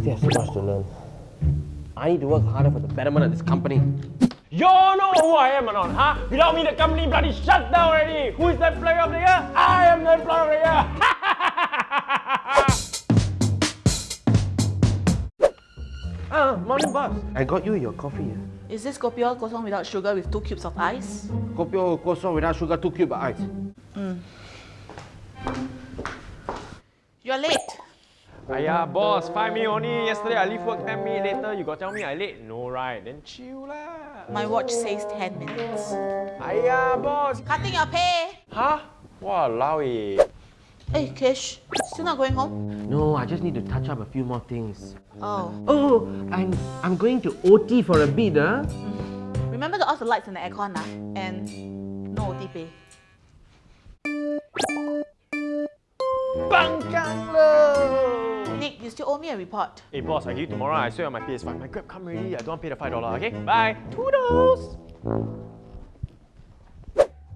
still have so much to learn. I need to work harder for the betterment of this company. You know who I am or not, huh? Without me, the company bloody shut down already. Who is the employee of the year? I am the employee of the year. Ah, morning boss. I got you your coffee. Is this kopi O kosong without sugar with two cubes of ice? Kopi O kosong without sugar, two cube of ice. You're late. Aya, boss, five minutes only. Yesterday I leave work 10 minutes later. You got tell me I late? No, right? Then chill lah. My watch says 10 minutes. Aya, boss. Cutting your pay. Huh? Walao eh. Hey, Kish, still not going home? No, I just need to touch up a few more things. Oh. Oh, I'm, I'm going to OT for a bit, huh? Remember to off the lights and the aircon, ah? And no OT pay. Bangkang lo. You still owe me a report. Hey boss, I give you tomorrow. I swear on my PS5. My Grab come already. I don't want to pay the five dollar. Okay, bye. Toodles.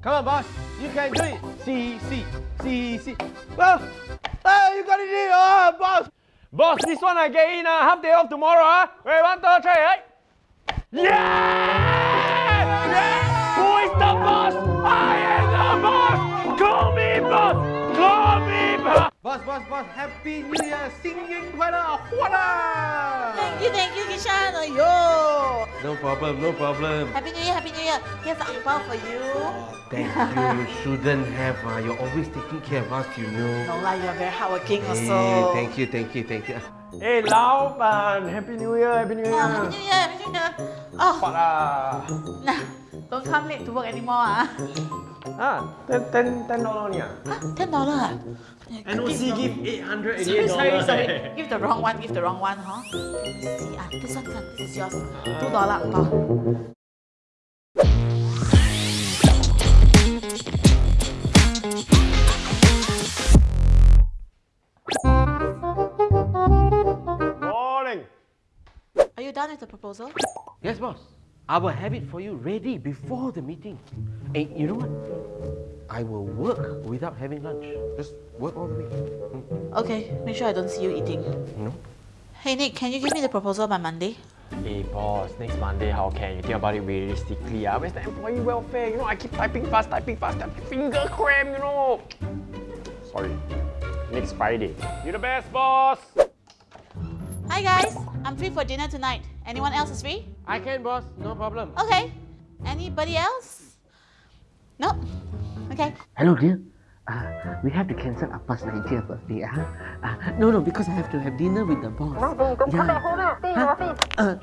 Come on, boss. You can do it. See, see, see, see. Well, hey, you got it in. Oh, boss. Boss, this one I get in. Uh, half day off tomorrow. Huh? Wait, one, two, three. Right? Yeah! Boss. Boss, boss, boss. Happy New Year. Singing para Huana. Thank you, thank you, Kishan. Yo. No problem, no problem. Happy New Year, Happy New Year. Here's the angpao for you. Thank you. You shouldn't have. Uh, you're always taking care of us, you know. No lah, you're very hardworking Hey, also. thank you, thank you, thank you. Hey, Lao Ban. Happy New Year. Happy New Year. Oh, Happy New Year, Happy New Year. Oh, Fuck ah. nah, don't come late to work anymore, ah. Ah, ten, ten, ten dollar only ah. Ten dollar, ah? NOC give eight hundred Sorry, eighty-eight sorry, dollars. sorry. Give the wrong one, give the wrong one, huh? Let's see, ah, this one, this is yours. Two dollar angpao. Done with the proposal? Yes, boss. I will have it for you ready before the meeting. And you know what? I will work without having lunch. Just work all the way. Mm, Okay, make sure I don't see you eating. No? Hey Nick, can you give me the proposal by Monday? Hey boss, next Monday how can you think about it realistically? Ah, where's the employee welfare? You know, I keep typing fast, typing fast, typing finger cramp, you know. Sorry. Next Friday. You're the best, boss. Hi guys, I'm free for dinner tonight. Anyone else is free? I can, boss. No problem. Okay. Anybody else? No? Okay. Hello, dear. Uh, we have to cancel Appa's 90th birthday. Uh, uh, no, no, because I have to have dinner with the boss. yeah. Huh? Uh,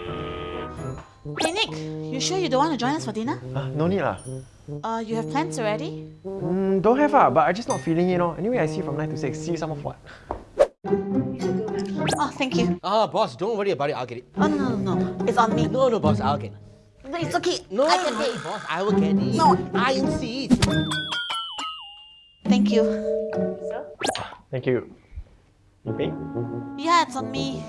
Hey Nick, you sure you don't want to join us for dinner? Uh, no need lah. Uh, you have plans already? Mm, don't have ah, but I just not feeling it, you know. Anyway, I see you from 9 to 6. See you some of what? Oh, thank you. Ah, boss, don't worry about it. I'll get it. Oh, no, no, no. It's on me. No, no, boss, I'll get it. No, it's okay. No, I can pay. boss, I will get it. No. I insist. Thank you. Sir? Thank you. You pay? Yeah, it's on me.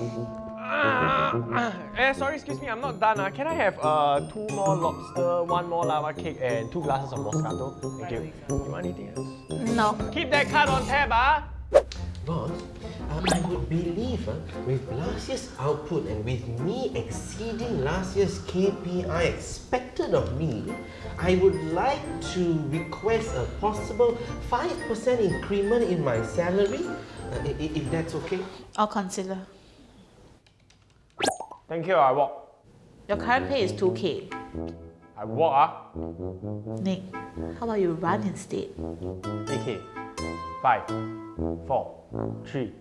Ah, ah, eh, sorry, excuse me, I'm not done. Ah. Can I have uh, two more lobster, one more lava cake, and two glasses of Moscato? Thank you. You want anything else? No. Keep that card on tab, ah. Boss, um, I would believe uh, with last year's output and with me exceeding last year's KPI expected of me, I would like to request a possible 5% increment in my salary, uh, i- i- if that's okay. I'll consider. Thank you, I walk. Your current pay is 2k. I walk, ah. Nick, how about you run instead? AK. Five, four, three.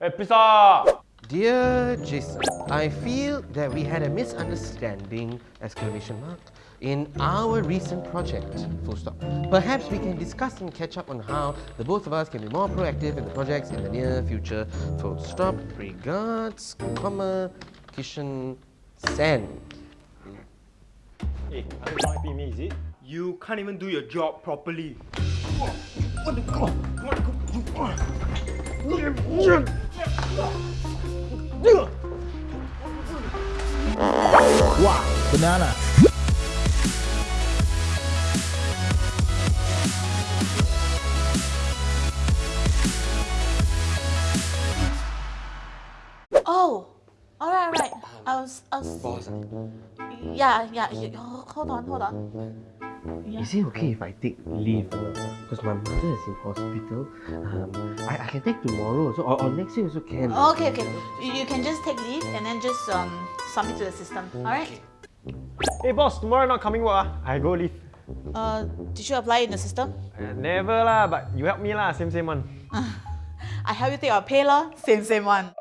Hey, pizza! Dear Jason, I feel that we had a misunderstanding, exclamation mark, in our recent project, full stop. Perhaps we can discuss and catch up on how the both of us can be more proactive in the projects in the near future, full stop. Regards, comma, Kishan Sen. Hey, are you not happy me, is it? You can't even do your job properly. Wow, banana. Oh, All right, all right. I was, s- I'll. s- Boss, ah, Yeah, yeah. oh, Hold on, hold on. Yeah. is it okay if I take leave? Because my mother is in hospital. Um, I, I can take tomorrow also, or, or next year also can. Okay, okay. You, you can just take leave and then just um submit to the system. All right. Hey boss, tomorrow not coming work ah. I go leave. Uh, did you apply in the system? Uh, never lah, but you help me lah, same same one. I help you take your pay lah. Same, same one.